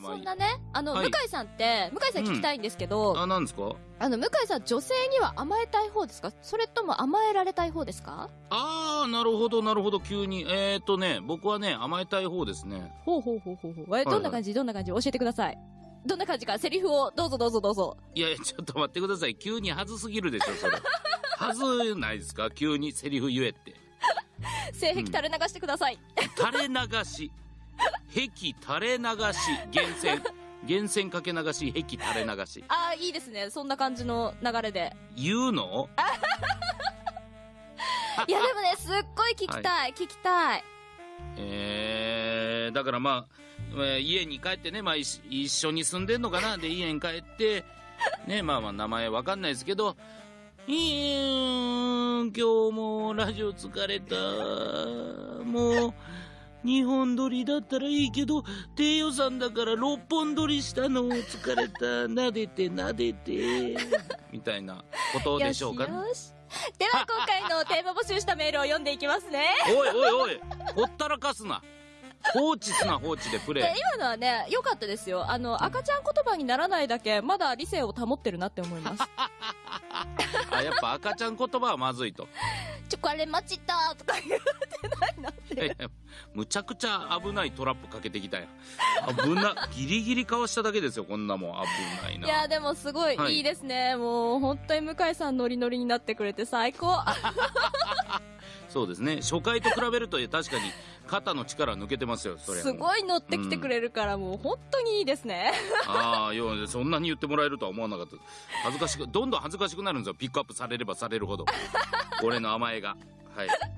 そんなね、あの、はい向井さんって、向井さん聞きたいんですけど、あ、なんですか？あの、向井さん女性には甘えたい方ですか？それとも甘えられたい方ですか？あー、なるほど、なるほど、急に。えーとね、僕はね、甘えたい方ですね。ほうほうほうほうほう。え、はいどんな感じ？どんな感じ？教えてください。どんな感じか、セリフをどうぞどうぞどうぞ。いやいや、ちょっと待ってください。急にはずすぎるでしょ、それ。はずないですか？急にセリフ言えって。性癖垂れ流してください。垂れ流し。壁垂れ流し。源泉。源泉かけ流し、壁垂れ流し。ああ、いいですね。そんな感じの流れで。言うの？いや、でもね、すっごい聞きたい、聞きたい。えー、だからまあ、えー家に帰ってね、まあ一一緒に住んでんのかな？で、家に帰って、ね、まあまあ名前わかんないですけど、いーん、今日もラジオ疲れた。もう、2本撮りだったらいいけど、低予算だから6本撮りしたの疲れた。撫でて撫でて。みたいなことでしょうか？ね。よしよし。では、今回のテーマ募集したメールを読んでいきますね。おいおいおいほったらかすな放置すな放置でプレでイ今のはね、良かったですよ。あの、赤ちゃん言葉にならないだけ、まだ理性を保ってるなって思います。あやっぱ赤ちゃん言葉はまずいとちょ、これ待ちたとか言ってやいやむちゃくちゃ危ないトラップかけてきたやん。危な ギリギリかわしただけですよこんなもん。危ないな。いや、でもすごいはい。いいですね。もう、本当に向井さんノリノリになってくれて最高。そうですね。初回と比べると確かに肩の力抜けてますよそれすごい乗ってきてくれるから、もう本当にいいですね。ああよそんなに言ってもらえるとは思わなかった。恥ずかしくどんどん恥ずかしくなるんですよ。ピックアップされればされるほど。俺の甘えが。はい